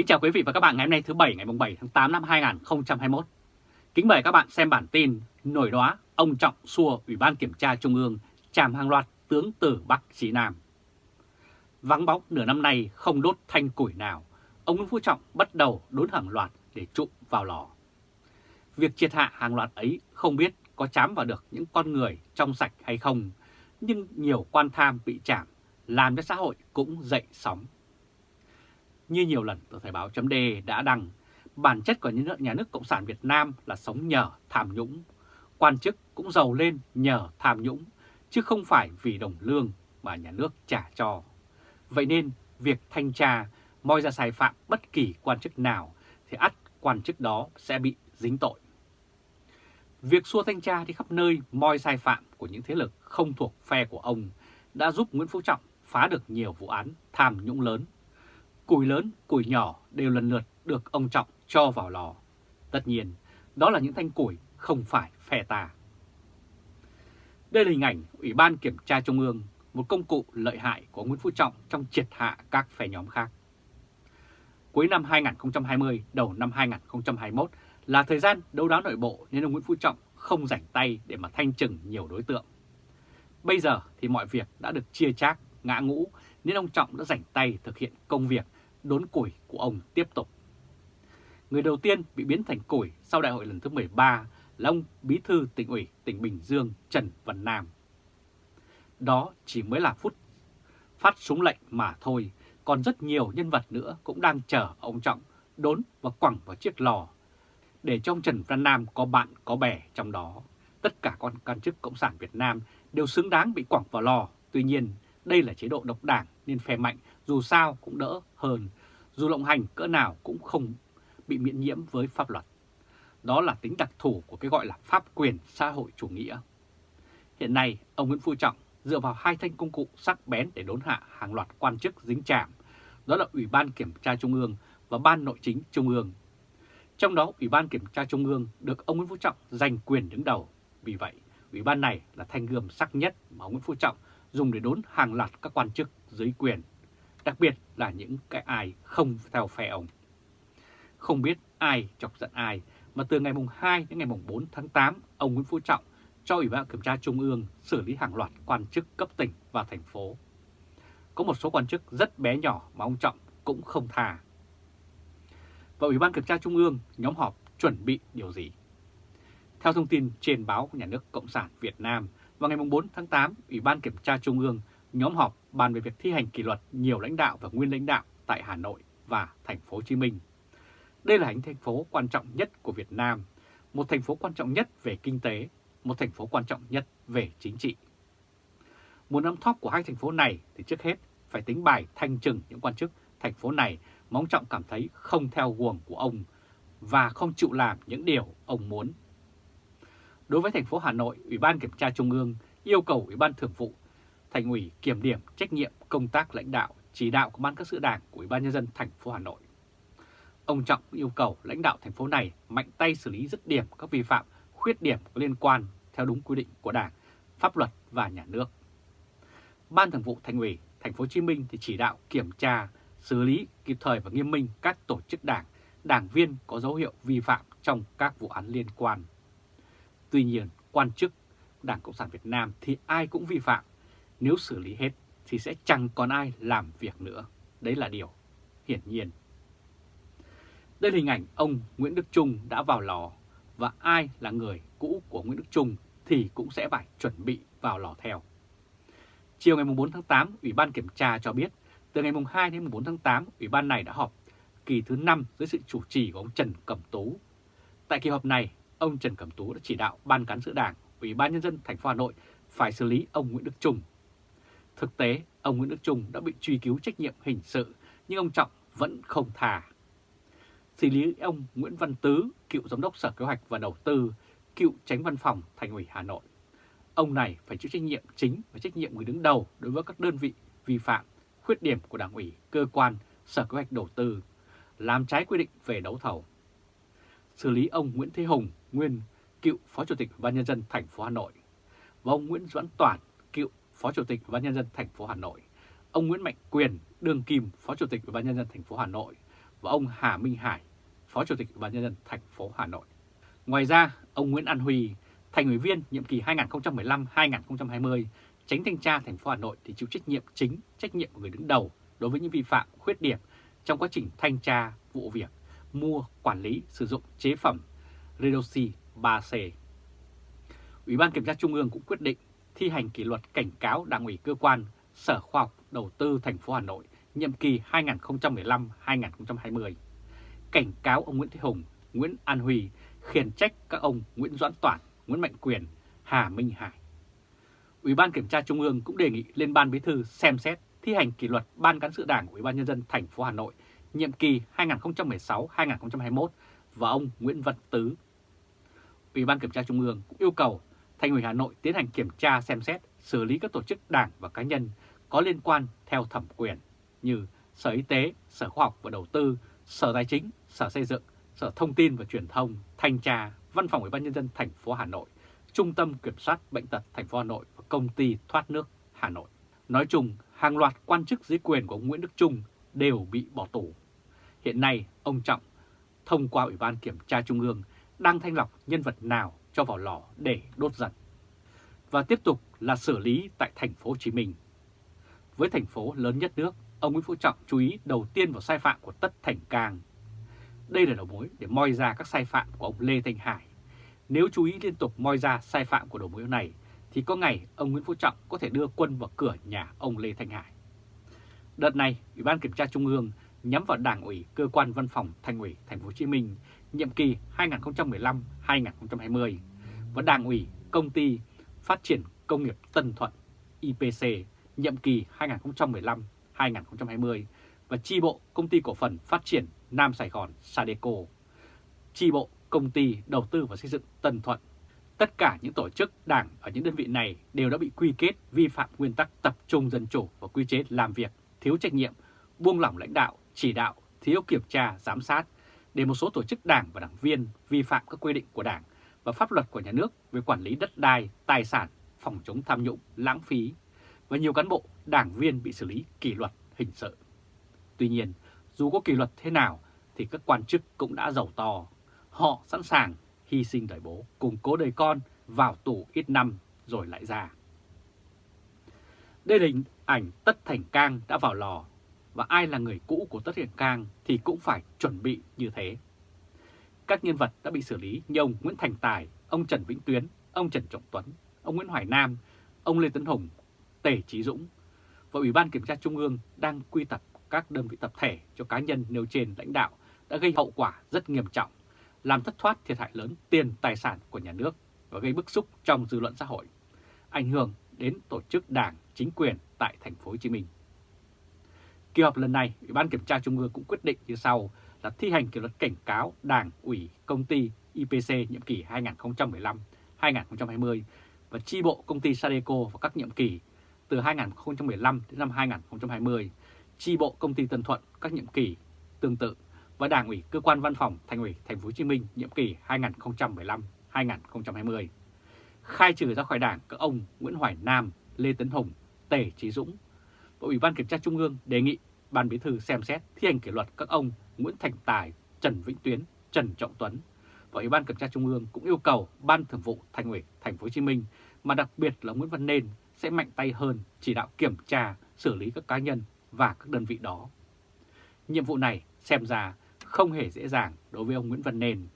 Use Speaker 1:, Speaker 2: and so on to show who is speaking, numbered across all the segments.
Speaker 1: Kính chào quý vị và các bạn ngày hôm nay thứ Bảy ngày 7 tháng 8 năm 2021. Kính mời các bạn xem bản tin nổi đóa ông Trọng xua Ủy ban Kiểm tra Trung ương chàm hàng loạt tướng từ Bắc chí Nam. Vắng bóng nửa năm nay không đốt thanh củi nào, ông Nguyễn Phú Trọng bắt đầu đốn hàng loạt để trụm vào lò. Việc triệt hạ hàng loạt ấy không biết có chám vào được những con người trong sạch hay không, nhưng nhiều quan tham bị chạm, làm cho xã hội cũng dậy sóng. Như nhiều lần tờ Thời báo chấm đã đăng, bản chất của những nhà nước Cộng sản Việt Nam là sống nhờ tham nhũng. Quan chức cũng giàu lên nhờ tham nhũng, chứ không phải vì đồng lương mà nhà nước trả cho. Vậy nên, việc thanh tra moi ra sai phạm bất kỳ quan chức nào thì ắt quan chức đó sẽ bị dính tội. Việc xua thanh tra đi khắp nơi moi sai phạm của những thế lực không thuộc phe của ông đã giúp Nguyễn Phú Trọng phá được nhiều vụ án tham nhũng lớn. Củi lớn, củi nhỏ đều lần lượt được ông Trọng cho vào lò. Tất nhiên, đó là những thanh củi không phải phe ta. Đây là hình ảnh Ủy ban Kiểm tra Trung ương, một công cụ lợi hại của Nguyễn Phú Trọng trong triệt hạ các phe nhóm khác. Cuối năm 2020, đầu năm 2021 là thời gian đấu đá nội bộ nên ông Nguyễn Phú Trọng không rảnh tay để mà thanh trừng nhiều đối tượng. Bây giờ thì mọi việc đã được chia chác, ngã ngũ nên ông Trọng đã rảnh tay thực hiện công việc đốn củi của ông tiếp tục. Người đầu tiên bị biến thành củi sau đại hội lần thứ 13 là ông Bí thư tỉnh ủy tỉnh Bình Dương Trần Văn Nam. Đó chỉ mới là phút phát súng lệnh mà thôi, còn rất nhiều nhân vật nữa cũng đang chờ ông Trọng đốn và quẳng vào chiếc lò để trong Trần Văn Nam có bạn có bè trong đó. Tất cả con can chức Cộng sản Việt Nam đều xứng đáng bị quẳng vào lò. Tuy nhiên, đây là chế độ độc đảng nên phe mạnh dù sao cũng đỡ hơn. Dù lộng hành cỡ nào cũng không bị miễn nhiễm với pháp luật. Đó là tính đặc thù của cái gọi là pháp quyền xã hội chủ nghĩa. Hiện nay, ông Nguyễn Phú Trọng dựa vào hai thanh công cụ sắc bén để đốn hạ hàng loạt quan chức dính chạm. Đó là Ủy ban Kiểm tra Trung ương và Ban Nội chính Trung ương trong đó, Ủy ban Kiểm tra Trung ương được ông Nguyễn Phú Trọng giành quyền đứng đầu. Vì vậy, Ủy ban này là thanh gươm sắc nhất mà ông Nguyễn Phú Trọng dùng để đốn hàng loạt các quan chức dưới quyền, đặc biệt là những cái ai không theo phe ông. Không biết ai chọc giận ai, mà từ ngày mùng 2 đến ngày mùng 4 tháng 8, ông Nguyễn Phú Trọng cho Ủy ban Kiểm tra Trung ương xử lý hàng loạt quan chức cấp tỉnh và thành phố. Có một số quan chức rất bé nhỏ mà ông Trọng cũng không tha và Ủy ban Kiểm tra Trung ương nhóm họp chuẩn bị điều gì. Theo thông tin trên báo Nhà nước Cộng sản Việt Nam, vào ngày 4 tháng 8, Ủy ban Kiểm tra Trung ương nhóm họp bàn về việc thi hành kỷ luật nhiều lãnh đạo và nguyên lãnh đạo tại Hà Nội và thành phố Hồ Chí Minh. Đây là thành phố quan trọng nhất của Việt Nam, một thành phố quan trọng nhất về kinh tế, một thành phố quan trọng nhất về chính trị. Muốn nắm thóp của hai thành phố này thì trước hết phải tính bài thanh trừng những quan chức thành phố này Mong Trọng cảm thấy không theo guồng của ông và không chịu làm những điều ông muốn. Đối với thành phố Hà Nội, Ủy ban Kiểm tra Trung ương yêu cầu Ủy ban Thường vụ Thành ủy kiểm điểm trách nhiệm công tác lãnh đạo, chỉ đạo của ban các sự đảng của Ủy ban Nhân dân thành phố Hà Nội. Ông Trọng yêu cầu lãnh đạo thành phố này mạnh tay xử lý dứt điểm các vi phạm, khuyết điểm có liên quan theo đúng quy định của Đảng, pháp luật và nhà nước. Ban Thường vụ Thành ủy Thành phố Hồ Chí Minh thì chỉ đạo kiểm tra xử lý kịp thời và nghiêm minh các tổ chức đảng, đảng viên có dấu hiệu vi phạm trong các vụ án liên quan. Tuy nhiên, quan chức Đảng Cộng sản Việt Nam thì ai cũng vi phạm. Nếu xử lý hết thì sẽ chẳng còn ai làm việc nữa. Đấy là điều hiển nhiên. Đây là hình ảnh ông Nguyễn Đức Trung đã vào lò và ai là người cũ của Nguyễn Đức Trung thì cũng sẽ phải chuẩn bị vào lò theo. Chiều ngày 4 tháng 8, Ủy ban Kiểm tra cho biết từ ngày 2 đến 4 tháng 8, Ủy ban này đã họp kỳ thứ 5 dưới sự chủ trì của ông Trần Cẩm Tú. Tại kỳ họp này, ông Trần Cẩm Tú đã chỉ đạo Ban cán sự Đảng, Ủy ban Nhân dân thành phố Hà Nội phải xử lý ông Nguyễn Đức Trung. Thực tế, ông Nguyễn Đức Trung đã bị truy cứu trách nhiệm hình sự, nhưng ông Trọng vẫn không thả. Xử lý ông Nguyễn Văn Tứ, cựu Giám đốc Sở Kế hoạch và Đầu tư, cựu tránh văn phòng Thành ủy Hà Nội. Ông này phải chịu trách nhiệm chính và trách nhiệm người đứng đầu đối với các đơn vị vi phạm khuyết điểm của Đảng ủy, cơ quan, Sở Kế hoạch Đầu tư, làm trái quy định về đấu thầu. Xử lý ông Nguyễn Thế Hùng, nguyên cựu Phó Chủ tịch ban nhân dân thành phố Hà Nội và ông Nguyễn Doãn Toàn, cựu Phó Chủ tịch Ủy ban nhân dân thành phố Hà Nội, ông Nguyễn Mạnh Quyền, đương kim Phó Chủ tịch Ủy ban nhân dân thành phố Hà Nội và ông Hà Minh Hải, Phó Chủ tịch Ủy ban nhân dân thành phố Hà Nội. Ngoài ra, ông Nguyễn An Huy, thành ủy viên nhiệm kỳ 2015-2020, tránh thanh tra thành phố Hà Nội thì chịu trách nhiệm chính, trách nhiệm của người đứng đầu đối với những vi phạm, khuyết điểm trong quá trình thanh tra vụ việc mua, quản lý, sử dụng chế phẩm Redoxy 3C. Ủy ban Kiểm tra Trung ương cũng quyết định thi hành kỷ luật cảnh cáo Đảng ủy cơ quan Sở Khoa học Đầu tư thành phố Hà Nội nhiệm kỳ 2015-2020. Cảnh cáo ông Nguyễn Thế Hùng, Nguyễn An Huy khiển trách các ông Nguyễn Doãn Toản, Nguyễn Mạnh Quyền, Hà Minh Hải. Ủy ban Kiểm tra Trung ương cũng đề nghị lên Ban Bí thư xem xét thi hành kỷ luật Ban cán sự Đảng Ủy ban nhân dân thành phố Hà Nội nhiệm kỳ 2016-2021 và ông Nguyễn Văn Tứ. Ủy ban Kiểm tra Trung ương cũng yêu cầu Thành ủy Hà Nội tiến hành kiểm tra xem xét xử lý các tổ chức đảng và cá nhân có liên quan theo thẩm quyền như Sở Y tế, Sở Khoa học và Đầu tư, Sở Tài chính, Sở Xây dựng, Sở Thông tin và Truyền thông, Thanh tra, Văn phòng Ủy ban nhân dân thành phố Hà Nội, Trung tâm Kiểm soát Bệnh tật thành phố Hà Nội và Công ty Thoát nước Hà Nội. Nói chung, hàng loạt quan chức dưới quyền của ông Nguyễn Đức Trung đều bị bỏ tù. Hiện nay, ông Trọng thông qua Ủy ban Kiểm tra Trung ương đang thanh lọc nhân vật nào cho vào lò để đốt giật. Và tiếp tục là xử lý tại thành phố Hồ Chí Minh. Với thành phố lớn nhất nước, ông Nguyễn Phú Trọng chú ý đầu tiên vào sai phạm của Tất Thành Cang. Đây là đầu mối để moi ra các sai phạm của ông Lê Thanh Hải. Nếu chú ý liên tục moi ra sai phạm của đầu mối này, thì có ngày ông Nguyễn Phú Trọng có thể đưa quân vào cửa nhà ông Lê Thanh Hải. Đợt này, Ủy ban Kiểm tra Trung ương nhắm vào Đảng ủy Cơ quan Văn phòng Thành ủy Thành phố Hồ Chí Minh nhiệm kỳ 2015-2020 và Đảng ủy Công ty Phát triển Công nghiệp Tân Thuận IPC nhiệm kỳ 2015-2020 và chi bộ Công ty Cổ phần Phát triển Nam Sài Gòn Sadeco, chi bộ Công ty Đầu tư và Xây dựng Tân Thuận. Tất cả những tổ chức đảng ở những đơn vị này đều đã bị quy kết vi phạm nguyên tắc tập trung dân chủ và quy chế làm việc, thiếu trách nhiệm, buông lỏng lãnh đạo, chỉ đạo, thiếu kiểm tra, giám sát, để một số tổ chức đảng và đảng viên vi phạm các quy định của đảng và pháp luật của nhà nước về quản lý đất đai, tài sản, phòng chống tham nhũng, lãng phí, và nhiều cán bộ, đảng viên bị xử lý kỷ luật hình sự. Tuy nhiên, dù có kỷ luật thế nào thì các quan chức cũng đã giàu to. Họ sẵn sàng hy sinh đời bố, củng cố đời con vào tù ít năm rồi lại ra. Đây là hình ảnh Tất Thành Cang đã vào lò và ai là người cũ của Tất Thành Cang thì cũng phải chuẩn bị như thế. Các nhân vật đã bị xử lý như ông Nguyễn Thành Tài, ông Trần Vĩnh Tuyến, ông Trần Trọng Tuấn, ông Nguyễn Hoài Nam, ông Lê Tấn Hùng, Tề Trí Dũng và Ủy ban Kiểm tra Trung ương đang quy tập các đơn vị tập thể cho cá nhân nêu trên lãnh đạo đã gây hậu quả rất nghiêm trọng, làm thất thoát thiệt hại lớn tiền tài sản của nhà nước và gây bức xúc trong dư luận xã hội, ảnh hưởng đến tổ chức đảng, chính quyền tại thành phố Hồ Chí Minh. Kỳ họp lần này, Ủy ban Kiểm tra Trung ương cũng quyết định như sau là thi hành kỷ luật cảnh cáo Đảng ủy công ty IPC nhiệm kỳ 2015-2020 và chi bộ công ty Sadeco và các nhiệm kỳ từ 2015 đến năm 2020, chi bộ công ty Tân Thuận các nhiệm kỳ tương tự và Đảng ủy cơ quan văn phòng Thành ủy Thành phố Hồ Chí Minh nhiệm kỳ 2015-2020. Khai trừ ra khỏi Đảng các ông Nguyễn Hoài Nam, Lê Tấn Hùng, Tề Chí Dũng. Và Ủy ban Kiểm tra Trung ương đề nghị Ban Bí thư xem xét thi hành kỷ luật các ông Nguyễn Thành Tài, Trần Vĩnh Tuyến, Trần Trọng Tuấn. Và Ủy ban Kiểm tra Trung ương cũng yêu cầu Ban Thường vụ Thành ủy Thành phố Hồ Chí Minh mà đặc biệt là Nguyễn Văn Nên sẽ mạnh tay hơn chỉ đạo kiểm tra, xử lý các cá nhân và các đơn vị đó. Nhiệm vụ này xem ra không hề dễ dàng đối với ông Nguyễn Văn Nên.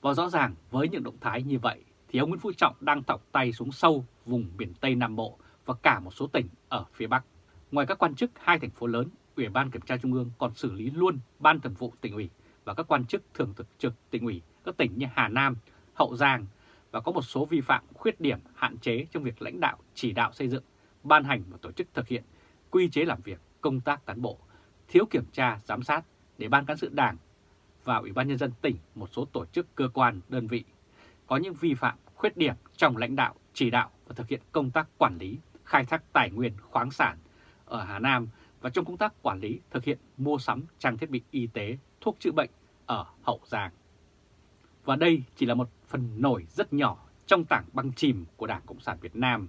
Speaker 1: Và rõ ràng với những động thái như vậy thì ông Nguyễn Phú Trọng đang thọc tay xuống sâu vùng miền Tây Nam Bộ và cả một số tỉnh ở phía Bắc. Ngoài các quan chức hai thành phố lớn, Ủy ban Kiểm tra Trung ương còn xử lý luôn Ban Thường vụ tỉnh ủy và các quan chức thường trực trực tỉnh ủy các tỉnh như Hà Nam, Hậu Giang và có một số vi phạm khuyết điểm hạn chế trong việc lãnh đạo chỉ đạo xây dựng, ban hành và tổ chức thực hiện quy chế làm việc, công tác cán bộ, thiếu kiểm tra, giám sát để Ban cán sự Đảng và Ủy ban Nhân dân tỉnh một số tổ chức cơ quan, đơn vị có những vi phạm, khuyết điểm trong lãnh đạo, chỉ đạo và thực hiện công tác quản lý, khai thác tài nguyên khoáng sản ở Hà Nam và trong công tác quản lý thực hiện mua sắm trang thiết bị y tế, thuốc chữa bệnh ở Hậu Giang. Và đây chỉ là một phần nổi rất nhỏ trong tảng băng chìm của Đảng Cộng sản Việt Nam.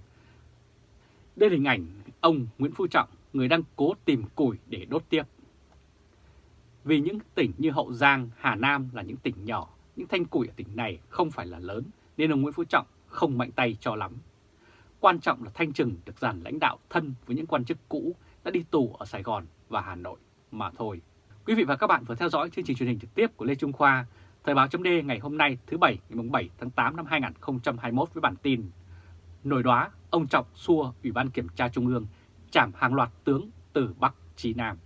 Speaker 1: Đây là hình ảnh ông Nguyễn Phú Trọng, người đang cố tìm củi để đốt tiếp. Vì những tỉnh như Hậu Giang, Hà Nam là những tỉnh nhỏ, những thanh củi ở tỉnh này không phải là lớn nên ông Nguyễn Phú Trọng không mạnh tay cho lắm. Quan trọng là Thanh Trừng được dàn lãnh đạo thân với những quan chức cũ đã đi tù ở Sài Gòn và Hà Nội mà thôi. Quý vị và các bạn vừa theo dõi chương trình truyền hình trực tiếp của Lê Trung Khoa, Thời báo chấm ngày hôm nay thứ Bảy ngày 7 tháng 8 năm 2021 với bản tin Nổi đoá, ông Trọng xua Ủy ban Kiểm tra Trung ương chảm hàng loạt tướng từ Bắc chí Nam.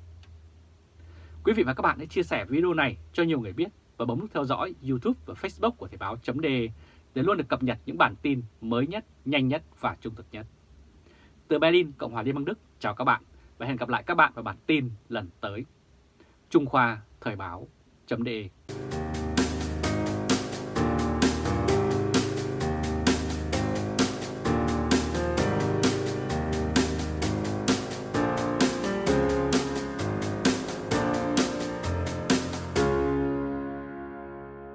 Speaker 1: Quý vị và các bạn hãy chia sẻ video này cho nhiều người biết và bấm nút theo dõi YouTube và Facebook của Thời báo chấm để để luôn được cập nhật những bản tin mới nhất, nhanh nhất và trung thực nhất. Từ Berlin, Cộng hòa Liên bang Đức, chào các bạn và hẹn gặp lại các bạn vào bản tin lần tới. Trung Khoa Thời báo.de